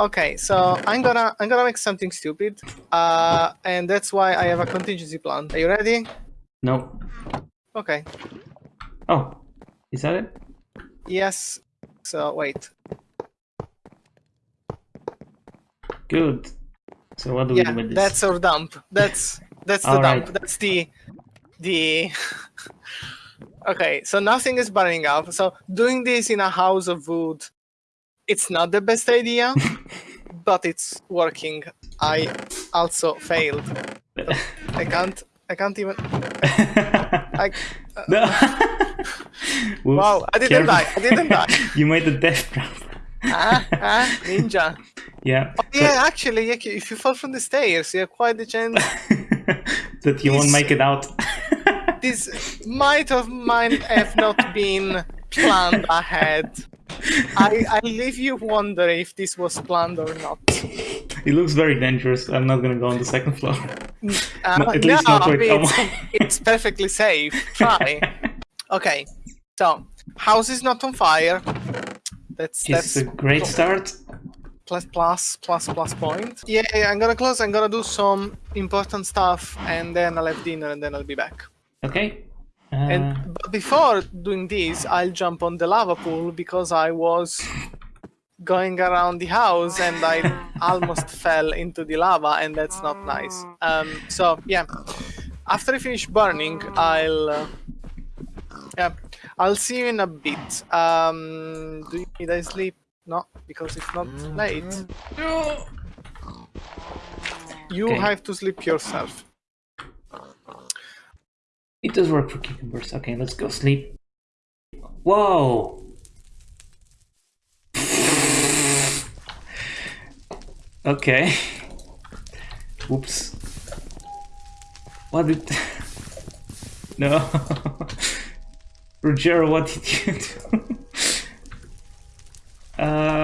Okay, so I'm gonna I'm gonna make something stupid, uh, and that's why I have a contingency plan. Are you ready? No. Okay. Oh, is that it? Yes. So wait. Good. So what do we Yeah, do with this? that's our dump. That's that's the dump. right. That's the the. okay, so nothing is burning up. So doing this in a house of wood, it's not the best idea, but it's working. I also failed. I can't. I can't even. I, no. Whoops. wow! I didn't Careful. die. I didn't die. you made the death trap. ah, ah, ninja. Yeah. Oh, yeah, actually, yeah, if you fall from the stairs, you have quite the chance. that you won't make it out. this might have might have not been planned ahead. I I leave you wonder if this was planned or not. it looks very dangerous. I'm not gonna go on the second floor. Uh, No, at least not with it's, it's perfectly safe. Try. Okay, so house is not on fire. That's that's a great start. plus plus plus plus point. Yeah, yeah, I'm gonna close. I'm gonna do some important stuff, and then I'll have dinner, and then I'll be back. Okay. Uh, And but before doing this, I'll jump on the lava pool because I was going around the house and I almost fell into the lava, and that's not nice. Um, so yeah, after I finish burning, I'll uh, yeah, I'll see you in a bit. Um, do you need I sleep? No, because it's not late. You Okay. have to sleep yourself. It does work for cucumbers. Okay, let's go sleep. Whoa! Okay. Whoops. What did... no. Rogero, what did you do? uh...